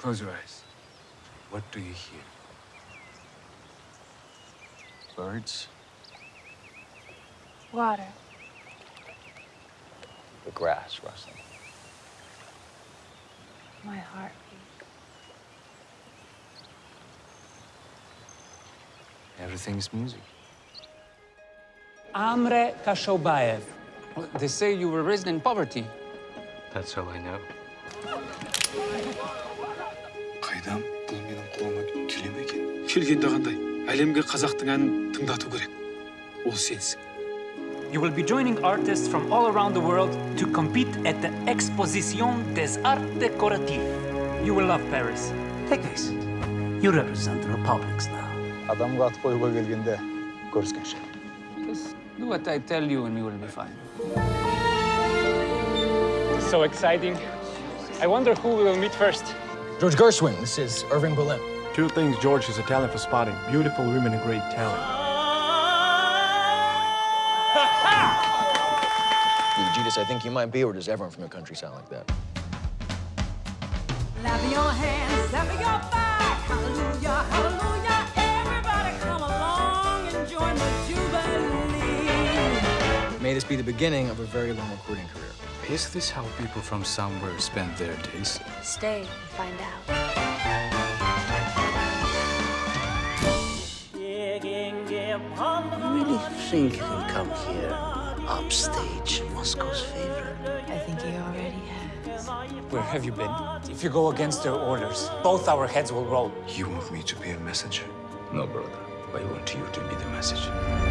Close your eyes. What do you hear? Birds. Water. The grass rustling. My heartbeat. Everything is music. Amre Kashobaev. They say you were raised in poverty. That's all I know қайдам бұл менің қолыма келе ме екен келгенде қандай әлемге қазақтың әнін тыңдату керек ол сенсің You will be joining artists from all around the world to compete at the Exposition des Arts Décoratifs. You will love Paris. Take this. You represent the republics now. Адамға ат қоюға келгенде көріскенше. Just do what I tell you and you will be fine. So exciting. I wonder who we will meet first. George Gershwin, this is Irving Berlin. Two things George has a talent for spotting beautiful women and great talent. The Judas I think you might be, or does everyone from your country sound like that? Clap your hands, tap your back. Hallelujah, hallelujah. Everybody come along and join the jubilee. May this be the beginning of a very long recruiting career. Is this how people from somewhere spend their days? Stay and find out. You really think you can come here, upstage Moscow's favorite? I think he already has. Where have you been? If you go against their orders, both our heads will roll. You want me to be a messenger No, brother. I want you to be the message.